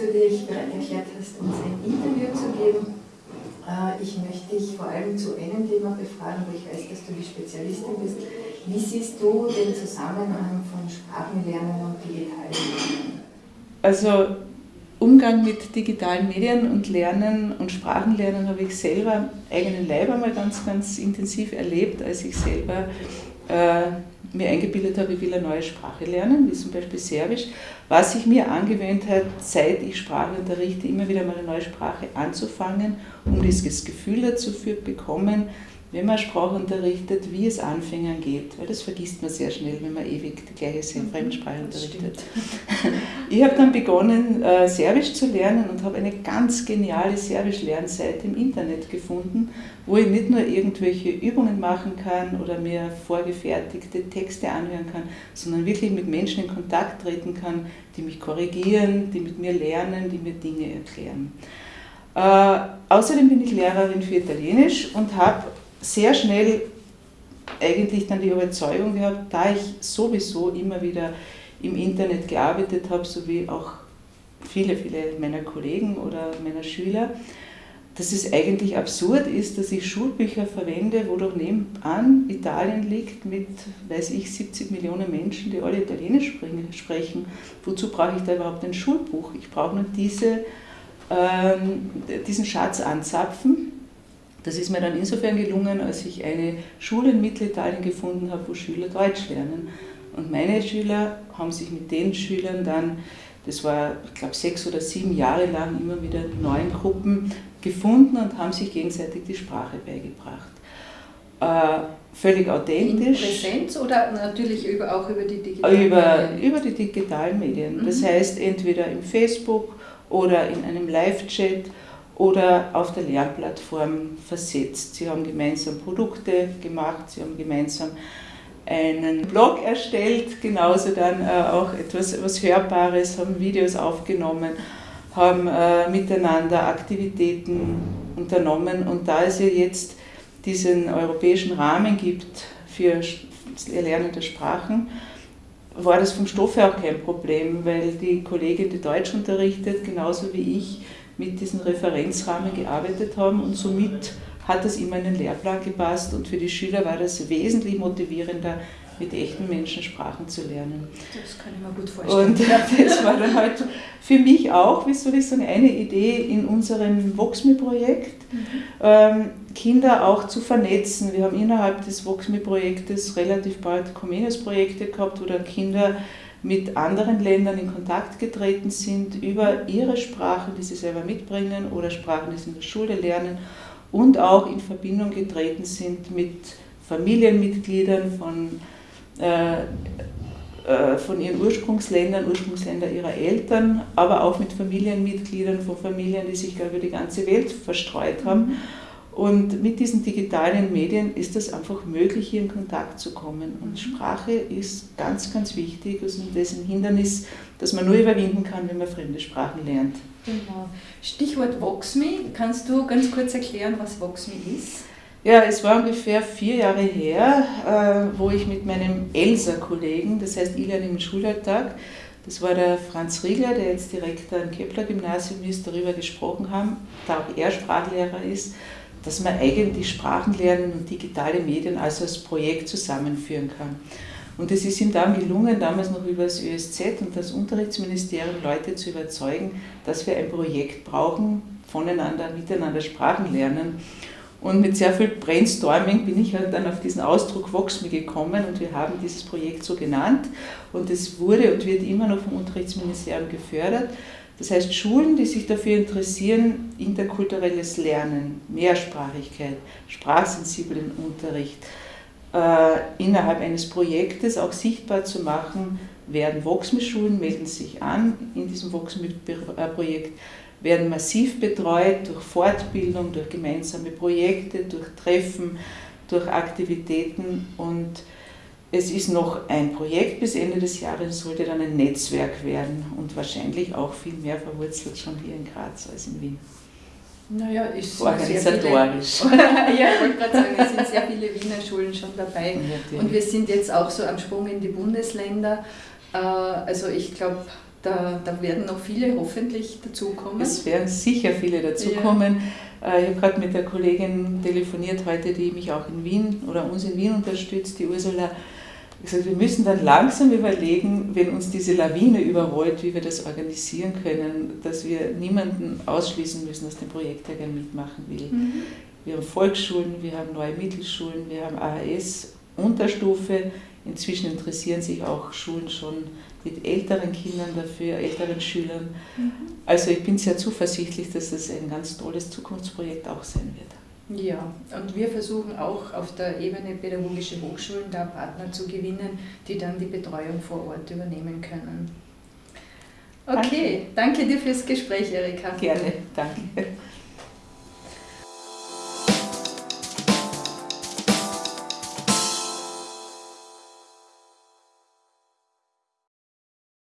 du dich bereit erklärt hast, uns ein Interview zu geben. Äh, ich möchte dich vor allem zu einem Thema befragen, wo ich weiß, dass du die Spezialistin bist. Wie siehst du den Zusammenhang von Sprachenlernen und digitalen Lernen? Also Umgang mit digitalen Medien und Lernen und Sprachenlernen habe ich selber eigenen Leib einmal ganz, ganz intensiv erlebt, als ich selber äh, mir eingebildet habe, ich will eine neue Sprache lernen, wie zum Beispiel Serbisch, was sich mir angewöhnt hat, seit ich Sprache unterrichte, immer wieder mal eine neue Sprache anzufangen, um dieses Gefühl dazu zu bekommen, wenn man Sprache unterrichtet, wie es Anfängern geht, weil das vergisst man sehr schnell, wenn man ewig die gleiche mhm, Fremdsprache unterrichtet. Ich habe dann begonnen, äh, Serbisch zu lernen und habe eine ganz geniale Serbisch-Lernseite im Internet gefunden, wo ich nicht nur irgendwelche Übungen machen kann oder mir vorgefertigte Texte anhören kann, sondern wirklich mit Menschen in Kontakt treten kann, die mich korrigieren, die mit mir lernen, die mir Dinge erklären. Äh, außerdem bin ich Lehrerin für Italienisch und habe sehr schnell eigentlich dann die Überzeugung gehabt, da ich sowieso immer wieder im Internet gearbeitet habe, so wie auch viele, viele meiner Kollegen oder meiner Schüler, dass es eigentlich absurd ist, dass ich Schulbücher verwende, wo doch nebenan Italien liegt mit, weiß ich, 70 Millionen Menschen, die alle Italienisch sprechen. Wozu brauche ich da überhaupt ein Schulbuch? Ich brauche nur diese, ähm, diesen Schatz anzapfen das ist mir dann insofern gelungen, als ich eine Schule in Mittelitalien gefunden habe, wo Schüler Deutsch lernen. Und meine Schüler haben sich mit den Schülern dann, das war, ich glaube, sechs oder sieben Jahre lang immer wieder in neuen Gruppen gefunden und haben sich gegenseitig die Sprache beigebracht. Äh, völlig authentisch. In Präsenz oder natürlich über, auch über die digitalen über, Medien? Über die digitalen Medien. Das mhm. heißt, entweder im Facebook oder in einem Live-Chat oder auf der Lernplattform versetzt. Sie haben gemeinsam Produkte gemacht, sie haben gemeinsam einen Blog erstellt, genauso dann äh, auch etwas, etwas Hörbares, haben Videos aufgenommen, haben äh, miteinander Aktivitäten unternommen und da es ja jetzt diesen europäischen Rahmen gibt für Erlernen der Sprachen, war das vom Stoff her auch kein Problem, weil die Kollegin, die Deutsch unterrichtet, genauso wie ich, mit diesen Referenzrahmen gearbeitet haben und somit hat das immer in den Lehrplan gepasst und für die Schüler war das wesentlich motivierender, mit echten Menschen Sprachen zu lernen. Das kann ich mir gut vorstellen. Und das war dann halt für mich auch, wie soll ich sagen, eine Idee in unserem VoxMe-Projekt, mhm. ähm, Kinder auch zu vernetzen. Wir haben innerhalb des VoxMe-Projektes relativ bald Comenius-Projekte gehabt, wo dann Kinder mit anderen Ländern in Kontakt getreten sind über ihre Sprachen, die sie selber mitbringen oder Sprachen, die sie in der Schule lernen und auch in Verbindung getreten sind mit Familienmitgliedern von, von ihren Ursprungsländern, Ursprungsländer ihrer Eltern, aber auch mit Familienmitgliedern von Familien, die sich über die ganze Welt verstreut haben. Mhm und mit diesen digitalen Medien ist es einfach möglich, hier in Kontakt zu kommen. Und Sprache ist ganz, ganz wichtig. Also das ist ein Hindernis, das man nur überwinden kann, wenn man fremde Sprachen lernt. Genau. Stichwort VoxMe. Kannst du ganz kurz erklären, was VoxMe ist? Ja, es war ungefähr vier Jahre her, äh, wo ich mit meinem Elsa-Kollegen, das heißt Ilian im Schulalltag, das war der Franz Riegler, der jetzt Direktor am Kepler-Gymnasium ist, darüber gesprochen haben, da auch er Sprachlehrer ist dass man eigentlich Sprachenlernen und digitale Medien als Projekt zusammenführen kann. Und es ist ihm dann gelungen, damals noch über das ÖSZ und das Unterrichtsministerium Leute zu überzeugen, dass wir ein Projekt brauchen, voneinander, miteinander Sprachen lernen. Und mit sehr viel Brainstorming bin ich halt dann auf diesen Ausdruck VoxMe gekommen und wir haben dieses Projekt so genannt. Und es wurde und wird immer noch vom Unterrichtsministerium gefördert. Das heißt, Schulen, die sich dafür interessieren, interkulturelles Lernen, Mehrsprachigkeit, sprachsensiblen Unterricht äh, innerhalb eines Projektes auch sichtbar zu machen, werden Voxme-Schulen, melden sich an in diesem Voxme-Projekt, werden massiv betreut durch Fortbildung, durch gemeinsame Projekte, durch Treffen, durch Aktivitäten und es ist noch ein Projekt bis Ende des Jahres, sollte dann ein Netzwerk werden und wahrscheinlich auch viel mehr verwurzelt schon hier in Graz als in Wien. Naja, ist organisatorisch. Viele, ja, ich wollte gerade sagen, es sind sehr viele Wiener Schulen schon dabei. Ja, und wir sind jetzt auch so am Sprung in die Bundesländer. Äh, also ich glaube, Da, da werden noch viele hoffentlich dazukommen. Es werden sicher viele dazukommen. Ja. Äh, ich habe gerade mit der Kollegin telefoniert heute, die mich auch in Wien oder uns in Wien unterstützt, die Ursula. Ich gesagt, wir müssen dann langsam überlegen, wenn uns diese Lawine überrollt, wie wir das organisieren können, dass wir niemanden ausschließen müssen aus dem Projekt, der gerne mitmachen will. Mhm. Wir haben Volksschulen, wir haben neue Mittelschulen, wir haben AHS, Unterstufe. Inzwischen interessieren sich auch Schulen schon mit älteren Kindern dafür, älteren Schülern. Mhm. Also ich bin sehr zuversichtlich, dass es ein ganz tolles Zukunftsprojekt auch sein wird. Ja, und wir versuchen auch auf der Ebene pädagogische Hochschulen da Partner zu gewinnen, die dann die Betreuung vor Ort übernehmen können. Okay, danke, danke dir fürs Gespräch, Erika. Gerne, danke.